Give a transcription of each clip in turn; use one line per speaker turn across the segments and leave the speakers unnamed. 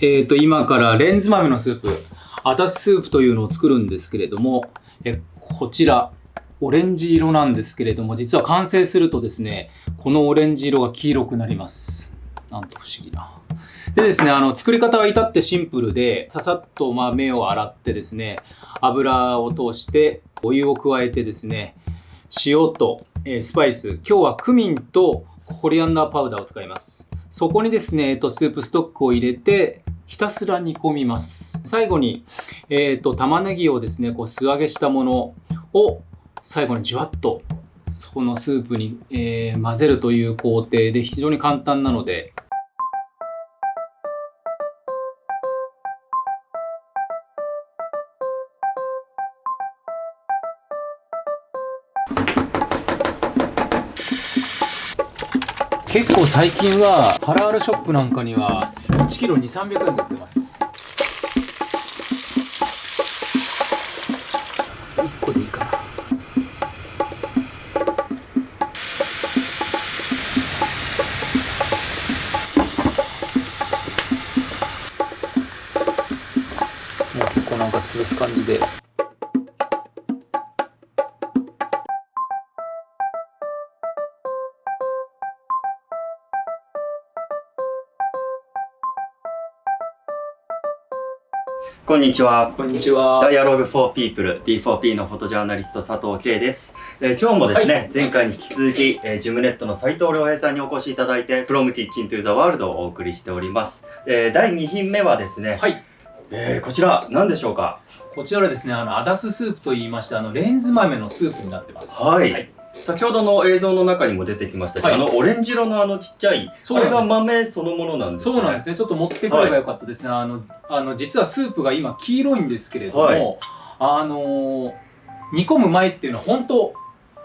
えっ、と、今からレンズ豆のスープ、アタススープというのを作るんですけれども、えこちら、オレンジ色なんですけれども、実は完成するとですね、このオレンジ色が黄色くなります。なんと不思議な。でですね、あの、作り方は至ってシンプルで、ささっと豆を洗ってですね、油を通して、お湯を加えてですね、塩と、えスパイス、今日はクミンとコリアンダーパウダーを使います。そこにですね、えっと、スープストックを入れて、ひたすら煮込みます。最後に、えっと、玉ねぎをですね、こう素揚げしたものを最後にじゅわっとそのスープに、えー混ぜるという工程で非常に簡単なので、結構最近はハラールショップなんかには1キロ2、300円で売ってます。1個でいいかな。もう結構なんか潰す感じで。
こんにちは。
こんにちは。
Dialogue for People D4P のフォトジャーナリスト佐藤圭です。えー今日もですね、
は
前回に引き続き、えージムネットの斉藤良平さんにお越しいただいて From Kitchen to the World をお送りしております。えー第2品目はですね、
はい。
えーこちら何でしょうか？
こちらはですね、あの、アダススープと言いまして、あの、レンズ豆のスープになってます。
はい先ほどの映像の中にも出てきましたけど、
はい
あのオレンジ色のあのちっちゃい、あれが豆そのものなんですね。
そうなんですね。ちょっと持ってくればよかったですね。あの、あの、実はスープが今黄色いんですけれども、
はい
あのー煮込む前っていうのは本当、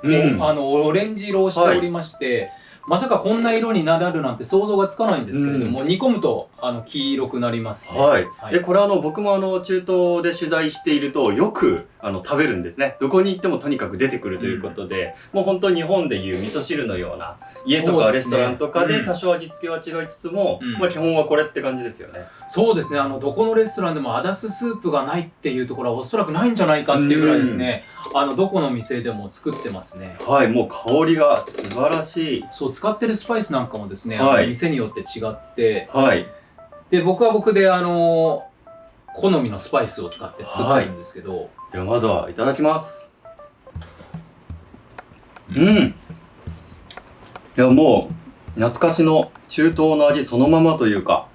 うん。
あの、オレンジ色をしておりまして、まさかこんな色になるなんて想像がつかないんですけれども、煮込むと、あの、黄色くなりますね。
はい、
はい。
でこれあの僕もあの中東で取材しているとよくあの食べるんですね。どこに行ってもとにかく出てくるということで、もう本当日本でいう味噌汁のような家とかレストランとかで
うん。
多少味付けは違いつつも、
うん。
まあ基本はこれって感じですよね。
そうですね。あの、どこのレストランでもアダススープがないっていうところはおそらくないんじゃないかっていうぐらいですね。あの、どこの店でも作ってますね。
はい。もう香りが素晴らしい
使ってるスパイスなんかもですね、
はい。
店によって違って、
はい。
で、僕は僕で、あの、好みのスパイスを使って作ってるんですけど、
ではまずはいただきます。
う
うん。いやもう懐かしの中東の味そのままというか。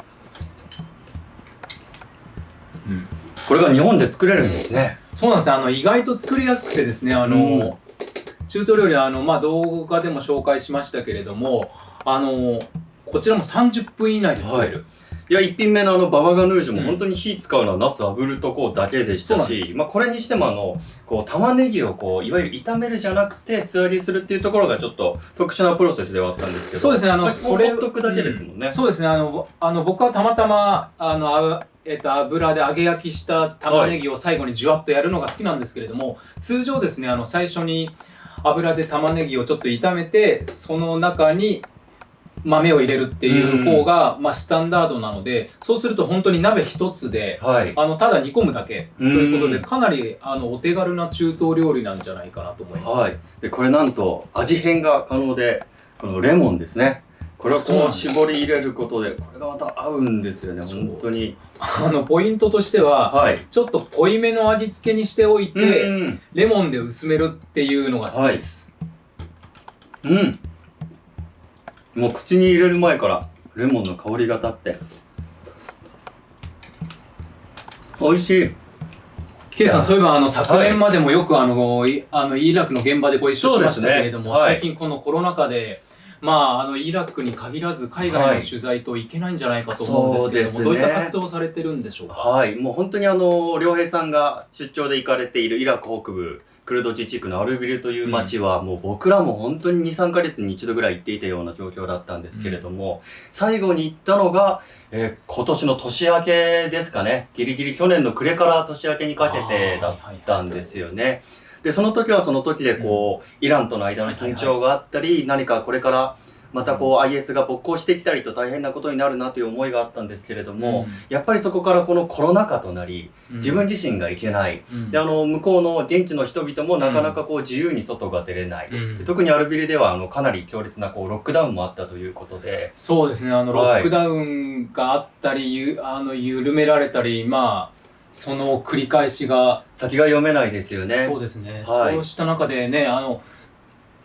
うん。
これが日本で作れるんですね。
そうなんですね、あの、意外と作りやすくてですね、あの、
うん
中東料理は、あの、まあ、動画でも紹介しましたけれども、あの、こちらも30分以内で作れる。
いや、一品目のあの、ババガヌージュも
うん
本当に火使うのはナス炙るとこうだけでしたし、
そうなん
まあこれにしてもあの、こう玉ねぎをこう、いわゆる炒めるじゃなくて素揚げするっていうところがちょっと特殊なプロセスではあったんですけど、
そうですね、あの、
まあ
それ
ほっとくだけですもんね。
そうですね、あの、あの僕はたまたま、あの、あえっと、油で揚げ焼きした玉ねぎを最後にじゅわっとやるのが好きなんですけれども、通常ですね、あの、最初に油で玉ねぎをちょっと炒めて、その中に豆を入れるっていう方が、まあ、スタンダードなので、そうすると本当に鍋一つで、
はい。
あの、ただ煮込むだけということで、
うん
かなり、あの、お手軽な中東料理なんじゃないかなと思います。
はい。で、これなんと味変が可能で、このレモンですね。これをこう絞り入れることで、これがまた合うんですよね、本当に。
あの、ポイントとしては、
はい。
ちょっと濃いめの味付けにしておいて、
うん。
レモンで薄めるっていうのが好きです。
うん。もう口に入れる前からレモンの香りが立って。美味しい。
ケイさん、そういえばあの昨年までもよくあの、いあのイラクの現場でご一緒しましたけれども、
ねはい
最近このコロナ禍で、まあ、あのイラクに限らず海外の取材といけないんじゃないかと思うんですけれども、
そうですね
どういった活動をされてるんでしょうか？
はい。もう本当にあの、良平さんが出張で行かれているイラク北部、クルド自治区のアルビルという町は、もう僕らも本当に2、3ヶ月に一度ぐらい行っていたような状況だったんですけれども、最後に行ったのが、えー今年の年明けですかね。ギリギリ去年の暮れから年明けにかけてだったんですよね。で、その時はその時でこう、イランとの間の緊張があったり、何かこれからまたこう IS が勃興してきたりと大変なことになるなという思いがあったんですけれども、やっぱりそこからこのコロナ禍となり、自分自身が行けない。
うん。
で、あの、向こうの現地の人々もなかなかこう自由に外が出れない。
うん。
特にアルビルではあのかなり強烈なこうロックダウンもあったということで、
そうですね、あの、ロ
はい。
ックダウンがあったり、ゆあの、緩められたり、まあ、その繰り返しが、
先が読めないですよね。
そうですね、
はい。
そうした中でね、あの、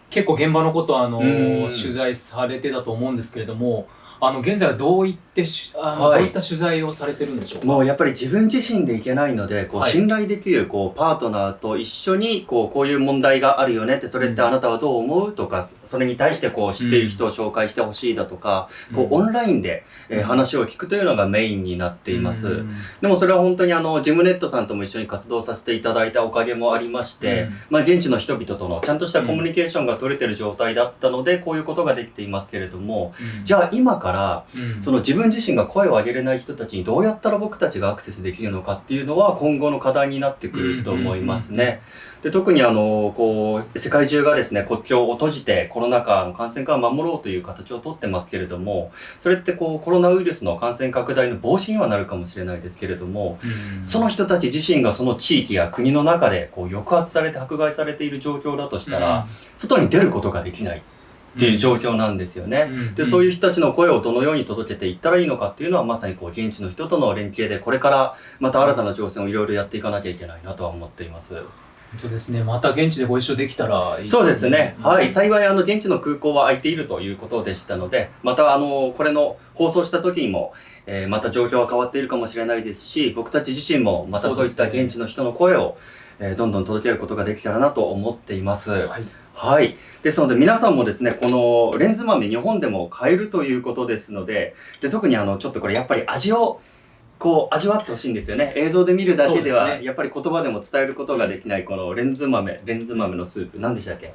結構現場のこと、あの、
うん。
取材されてたと思うんですけれども、あの、現在はどういってし、あの、
はい。
どういった取材をされてるんでしょうか？
もうやっぱり自分自身でいけないので、こう
はい。
信頼できるこうパートナーと一緒にこうこういう問題があるよねって、それってあなたはどう思うとか、それに対してこう知っている人を紹介してほしいだとか、こうオンラインで、えー話を聞くというのがメインになっています。
うん。
でもそれは本当にあの、ジムネットさんとも一緒に活動させていただいたおかげもありまして、
うん。
まあ現地の人々とのちゃんとしたコミュニケーションが取れてる状態だったので、こういうことができていますけれども、じゃあ今から、
うん。
その自分自身が声を上げれない人たちにどうやったら僕たちがアクセスできるのかっていうのは今後の課題になってくると思いますね。で特にあの、こう、世界中がですね、国境を閉じてコロナ禍の感染から守ろうという形をとってますけれども、それってこう、コロナウイルスの感染拡大の防止にはなるかもしれないですけれども、
うん。
その人たち自身がその地域や国の中でこう抑圧されて迫害されている状況だとしたら、外に出ることができないっていう状況なんですよね。で、そういう人たちの声をどのように届けていったらいいのかっていうのは、まさにこう、現地の人との連携で、これからまた新たな挑戦をいろいろやっていかなきゃいけないなとは思っています。
本当ですね、また現地でご一緒できたらいい
そうですね。はい。
うん
幸い、あの、現地の空港は空いているということでしたので、また、あの、これの放送した時にも、えーまた状況は変わっているかもしれないですし、僕たち自身も、またそういった現地の人の声を、えーどんどん届けることができたらなと思っています。
はい
はい。ですので皆さんもですね、このレンズ豆日本でも買えるということですので、で特にあの、ちょっとこれやっぱり味を、こう味わってほしいんですよね。映像で見るだけでは、
ね。
やっぱり言葉でも伝えることができないこのレンズ豆、レンズ豆のスープ、何でしたっけ？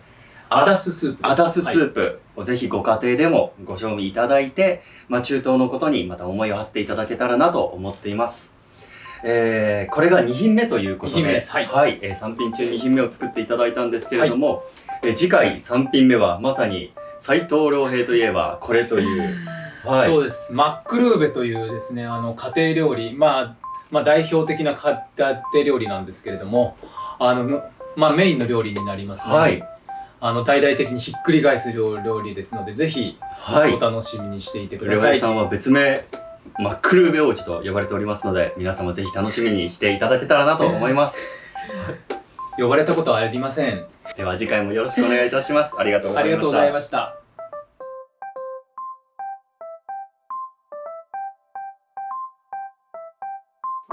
アダススープ
アダスス
はい。
ープをぜひご家庭でもご賞味いただいて、まあ中東のことにまた思いを馳せていただけたらなと思っています。えー、これが2品目ということで、
です。はい。
えー3品中2品目を作っていただいたんですけれども、えー次回3品目はまさに斉藤良平といえばこれという、はい。
そうです。マックルーベというですね、あの家庭料理、まあ、まあ代表的な家庭料理なんですけれども、あの、まあメインの料理になりますね。
はい。
あの、大々的にひっくり返す料料理ですので、ぜひ
はい
お。楽しみにしていてく
良
ださい。
平さんは別名、マックルーベ王子と呼ばれておりますので、皆様ぜひ楽しみにしていただけたらなと思います。
呼ばれたことはありません。
では次回もよろしくお願いいたします。
ありがとうございました。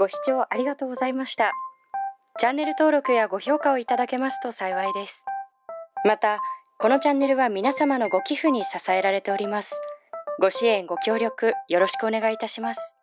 ご視聴ありがとうございました。チャンネル登録やご評価をいただけますと幸いです。また、このチャンネルは皆様のご寄付に支えられております。ご支援、ご協力よろしくお願いいたします。